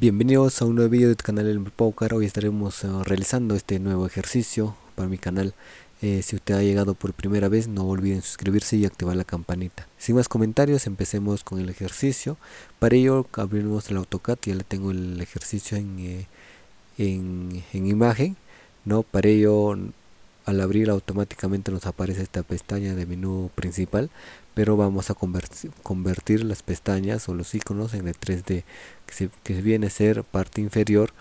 Bienvenidos a un nuevo video del canal El Poker. Hoy estaremos uh, realizando este nuevo ejercicio para mi canal. Eh, si usted ha llegado por primera vez, no olviden suscribirse y activar la campanita. Sin más comentarios, empecemos con el ejercicio. Para ello, abrimos el AutoCAD. Ya le tengo el ejercicio en, eh, en imagen. ¿no? Para ello, al abrir automáticamente nos aparece esta pestaña de menú principal pero vamos a convertir, las pestañas o los iconos en el 3D que, viene a ser parte inferior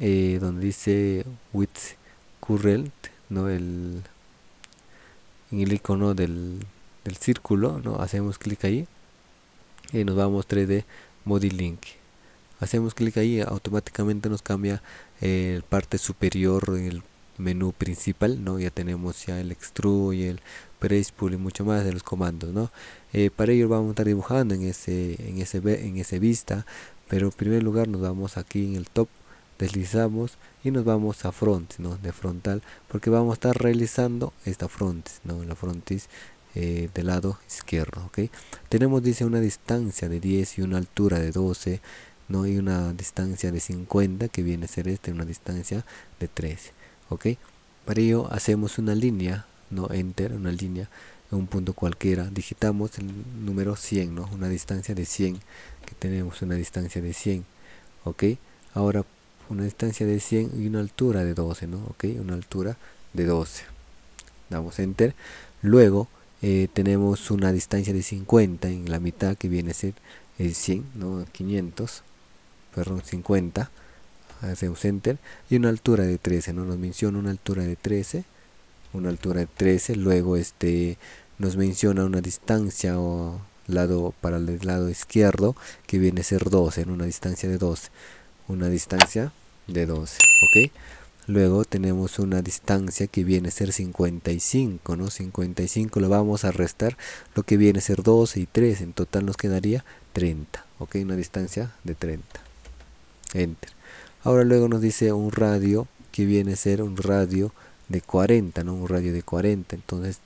eh, donde dice with current no el en el icono del, círculo no hacemos clic ahí y nos vamos 3D Link. Hacemos clic ahí automáticamente nos cambia el eh, parte superior el menú principal no ya tenemos ya el extrude el Pool y mucho más de los comandos no eh, para ello vamos a estar dibujando en ese en ese en ese vista pero en primer lugar nos vamos aquí en el top deslizamos y nos vamos a front ¿no? de frontal porque vamos a estar realizando esta frontis no la frontis eh, del lado izquierdo ok tenemos dice una distancia de 10 y una altura de 12 no y una distancia de 50 que viene a ser esta una distancia de 13 ok para ello hacemos una línea no enter una línea en un punto cualquiera. Digitamos el número 100 no una distancia de 100 que tenemos una distancia de 100 ok ahora una distancia de 100 y una altura de 12 no ok una altura de 12 damos enter. Luego eh, tenemos una distancia de 50 en la mitad que viene a ser el 100 no 500 perdón 50 hacemos enter y una altura de 13 no nos menciona una altura de 13 una altura de 13 luego este nos menciona una distancia o lado para el lado izquierdo que viene a ser 12 en una distancia de 12 una distancia de 12 ok luego tenemos una distancia que viene a ser 55 no 55 lo vamos a restar lo que viene a ser 12 y 3 en total nos quedaría 30 ok una distancia de 30 enter ahora luego nos dice un radio que viene a ser un radio de 40, ¿no? Un radio de 40, entonces,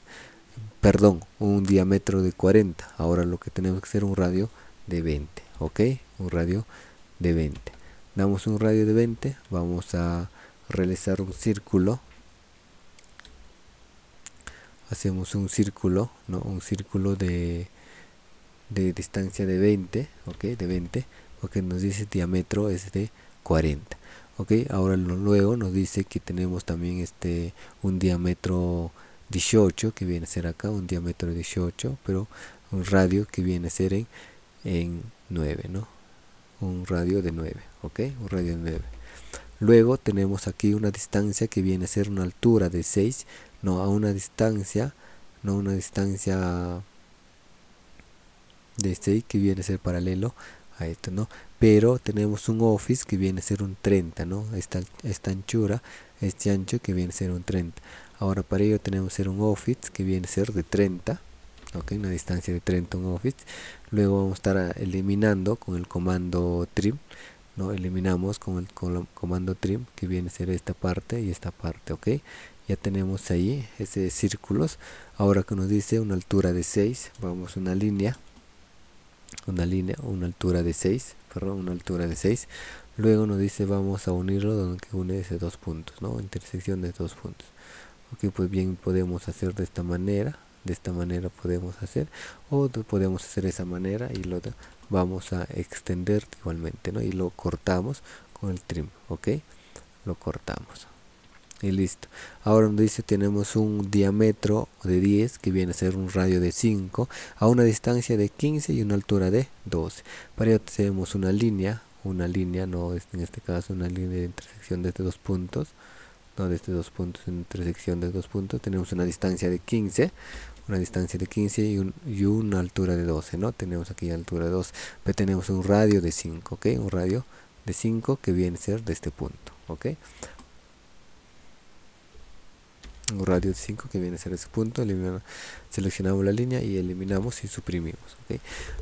perdón, un diámetro de 40. Ahora lo que tenemos que hacer un radio de 20, ¿ok? Un radio de 20. Damos un radio de 20, vamos a realizar un círculo. Hacemos un círculo, ¿no? Un círculo de, de distancia de 20, ¿ok? De 20, porque nos dice diámetro es de 40 ok. Ahora luego nos dice que tenemos también este un diámetro 18 que viene a ser acá un diámetro 18 pero un radio que viene a ser en, en 9 no un radio de 9 ok un radio de 9 luego tenemos aquí una distancia que viene a ser una altura de 6 no a una distancia no una distancia de 6 que viene a ser paralelo a esto no pero tenemos un office que viene a ser un 30 no esta, esta anchura este ancho que viene a ser un 30 ahora para ello tenemos ser un office que viene a ser de 30 ok una distancia de 30 un office. Luego vamos a estar eliminando con el comando trim no eliminamos con el, comando trim que viene a ser esta parte y esta parte ok ya tenemos ahí ese círculos. Ahora que nos dice una altura de 6 vamos a una línea una línea una altura de 6 perdón una altura de 6 luego nos dice vamos a unirlo donde une esos dos puntos no intersección de dos puntos. Ok pues bien podemos hacer de esta manera de esta manera podemos hacer o podemos hacer de esa manera y lo vamos a extender igualmente no y lo cortamos con el trim ok lo cortamos y listo. Ahora nos dice tenemos un diámetro de 10 que viene a ser un radio de 5 a una distancia de 15 y una altura de 12 para ello tenemos una línea una línea no en este caso una línea de intersección de estos dos puntos no de estos dos puntos en intersección de dos puntos tenemos una distancia de 15 una distancia de 15 y, y una altura de 12 no tenemos aquí altura de 2 pero tenemos un radio de 5 ok un radio de 5 que viene a ser de este punto ok un radio de 5 que viene a ser ese punto seleccionamos la línea y eliminamos y suprimimos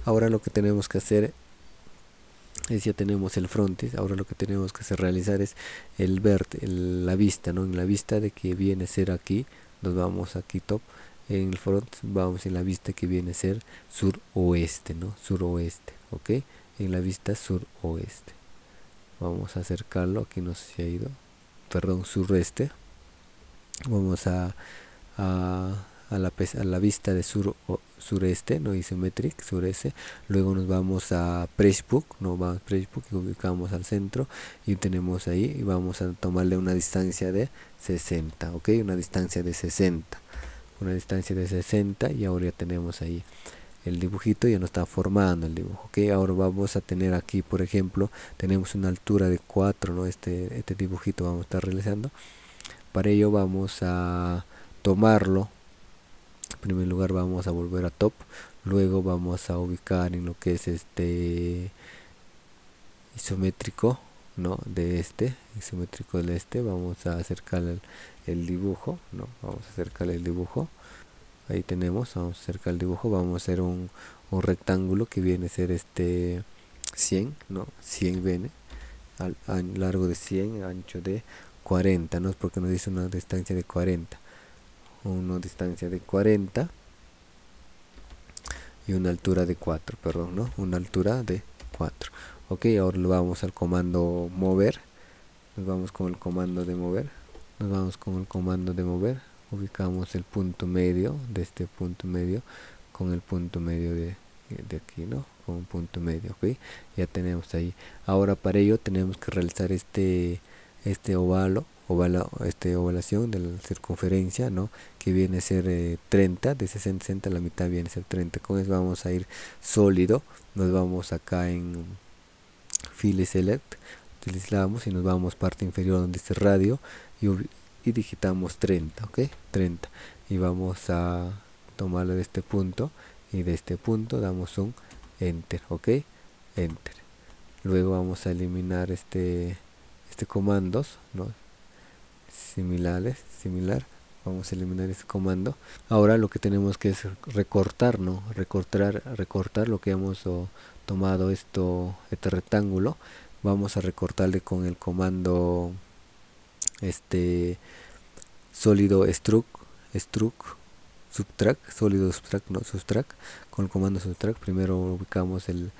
ahora lo que tenemos que hacer es ya tenemos el frontis ahora lo que tenemos que hacer realizar es el ver la vista no en la vista de que viene a ser aquí nos vamos aquí top en el front vamos en la vista que viene a ser suroeste no suroeste ok en la vista suroeste. Vamos a acercarlo aquí no sé si ha ido perdón sureste vamos a, a, a, la, a la vista de sur o, sureste no isometric sureste. Luego nos vamos a Pressbook no vamos a Pressbook y ubicamos al centro y tenemos ahí y vamos a tomarle una distancia de 60 ok una distancia de 60 una distancia de 60 y ahora ya tenemos ahí el dibujito ya no está formando el dibujo ok ahora vamos a tener aquí por ejemplo tenemos una altura de 4 no este este dibujito vamos a estar realizando para ello vamos a tomarlo. En primer lugar vamos a volver a top. Luego vamos a ubicar en lo que es este isométrico no de este isométrico del este. Vamos a acercar el, dibujo no vamos a acercar el dibujo. Ahí tenemos vamos a acercar el dibujo. Vamos a hacer un, un rectángulo que viene a ser este 100 no 100 viene al, largo de 100 ancho de 40 no es porque nos dice una distancia de 40 una distancia de 40 y una altura de 4 perdón no una altura de 4 ok ahora vamos al comando mover. Nos vamos con el comando de mover. Nos vamos con el comando de mover. Ubicamos el punto medio de este punto medio con el punto medio de, de aquí no con un punto medio ok. Ya tenemos ahí. Ahora para ello tenemos que realizar este este ovalo ovala, este ovalación de la circunferencia no que viene a ser 30 eh, de 60 60 la mitad viene a ser 30 con eso vamos a ir sólido. Nos vamos acá en file select utilizamos y nos vamos parte inferior donde dice radio y y digitamos 30 ok 30 y vamos a tomarlo de este punto y de este punto damos un enter ok enter. Luego vamos a eliminar este este comandos ¿no? similares similar. Vamos a eliminar este comando. Ahora lo que tenemos que es recortar no recortar recortar lo que hemos tomado esto este rectángulo. Vamos a recortarle con el comando este sólido struct struct subtract sólido subtract no subtract con el comando subtract primero ubicamos el,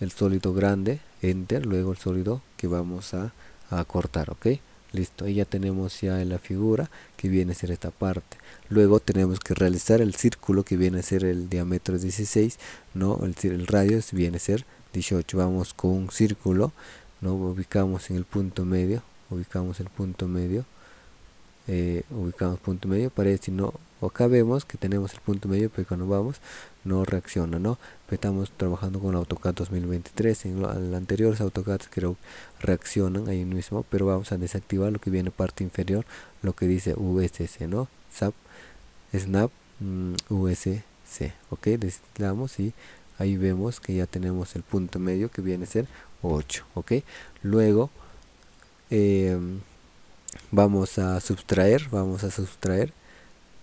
el sólido grande enter luego el sólido que vamos a, a cortar ok listo y ya tenemos ya la figura que viene a ser esta parte. Luego tenemos que realizar el círculo que viene a ser el diámetro 16 no el, el radio viene a ser 18 vamos con un círculo no ubicamos en el punto medio ubicamos el punto medio eh, ubicamos punto medio para si no acá vemos que tenemos el punto medio pero cuando vamos no reacciona no estamos trabajando con AutoCAD 2023 en el anterior AutoCAD creo reaccionan ahí mismo pero vamos a desactivar lo que viene parte inferior lo que dice USC no SAP snap mm, USC ok damos y ahí vemos que ya tenemos el punto medio que viene a ser 8 ok luego eh, vamos a sustraer vamos a sustraer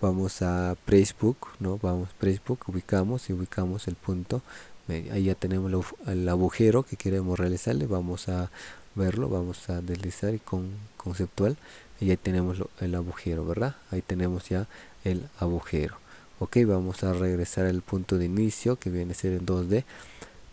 vamos a Pressbook no vamos Pressbook ubicamos y ubicamos el punto. Ahí ya tenemos el agujero que queremos realizarle vamos a verlo vamos a deslizar y con conceptual y ahí tenemos el agujero verdad ahí tenemos ya el agujero. Ok vamos a regresar al punto de inicio que viene a ser en 2d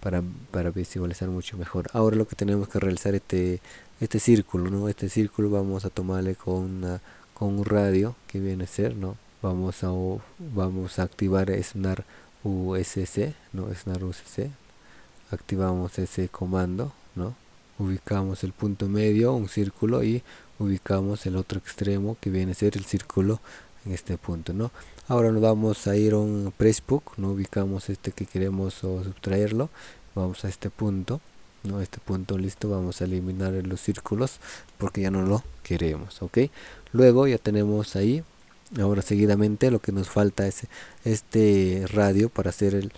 para, para visualizar mucho mejor. Ahora lo que tenemos que realizar este este círculo no este círculo vamos a tomarle con una, con un radio que viene a ser no vamos a vamos a activar SNAR USC no SNAR USC activamos ese comando no ubicamos el punto medio un círculo y ubicamos el otro extremo que viene a ser el círculo en este punto no ahora nos vamos a ir a un pressbook no ubicamos este que queremos sustraerlo. Vamos a este punto no este punto listo vamos a eliminar los círculos porque ya no lo queremos ok luego ya tenemos ahí ahora seguidamente lo que nos falta es este radio para hacer el,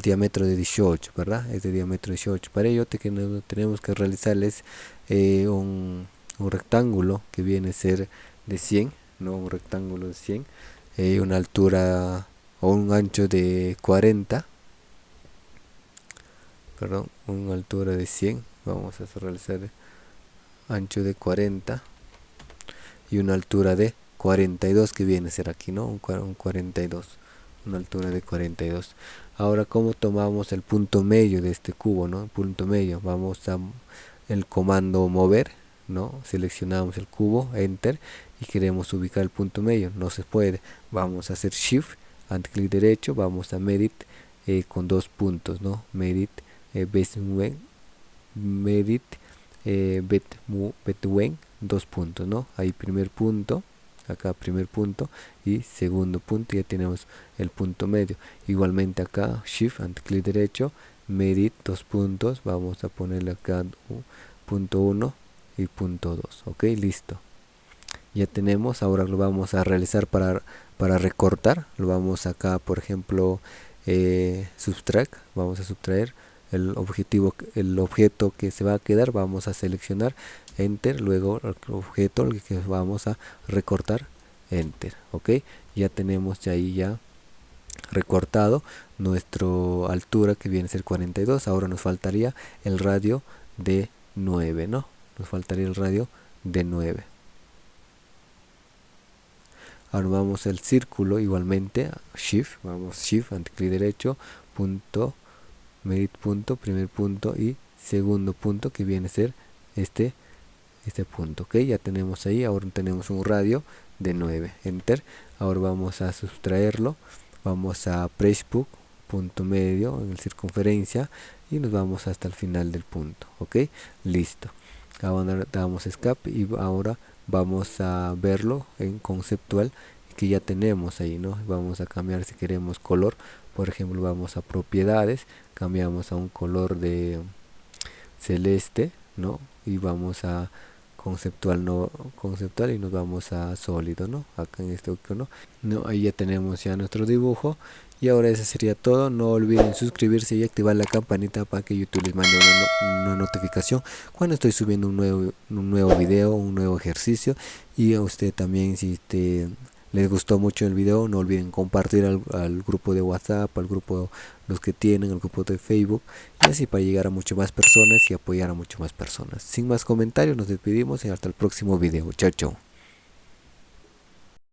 diámetro de 18 verdad es de diámetro 18 para ello tenemos que realizarles eh, un, rectángulo que viene a ser de 100 no un rectángulo de 100 eh, una altura o un ancho de 40 perdón, una altura de 100 vamos a realizar ancho de 40 y una altura de 42 que viene a ser aquí no un, 42 una altura de 42 ahora como tomamos el punto medio de este cubo no punto medio vamos a el comando mover no seleccionamos el cubo enter y queremos ubicar el punto medio. No se puede. Vamos a hacer shift clic derecho vamos a medit eh, con dos puntos no medit eh, medit eh, bet, betwen dos puntos no ahí primer punto acá primer punto y segundo punto ya tenemos el punto medio. Igualmente acá shift ante clic derecho medit dos puntos vamos a ponerle acá punto 1 y punto 2 ok listo. Ya tenemos ahora lo vamos a realizar para para recortar. Lo vamos acá por ejemplo eh, subtract vamos a subtraer el objetivo el objeto que se va a quedar vamos a seleccionar enter luego el objeto que vamos a recortar enter ok. Ya tenemos ahí ya recortado nuestra altura que viene a ser 42 ahora nos faltaría el radio de 9 no nos faltaría el radio de 9 ahora al círculo igualmente shift vamos shift clic derecho punto medit punto primer punto y segundo punto que viene a ser este este punto ok ya tenemos ahí ahora tenemos un radio de 9 enter. Ahora vamos a sustraerlo. Vamos a pressbook punto medio en circunferencia y nos vamos hasta el final del punto ok listo. Ahora damos escape y ahora vamos a verlo en conceptual que ya tenemos ahí no vamos a cambiar si queremos color por ejemplo vamos a propiedades cambiamos a un color de celeste no y vamos a conceptual no conceptual y nos vamos a sólido no acá en este icono no ahí ya tenemos ya nuestro dibujo. Y ahora eso sería todo. No olviden suscribirse y activar la campanita para que youtube les mande una, notificación cuando estoy subiendo un nuevo un nuevo video un nuevo ejercicio. Y a usted también si te les gustó mucho el video no olviden compartir al, al, grupo de whatsapp al grupo los que tienen el grupo de facebook y así para llegar a muchas más personas y apoyar a muchas más personas. Sin más comentarios nos despedimos y hasta el próximo video. Chao chao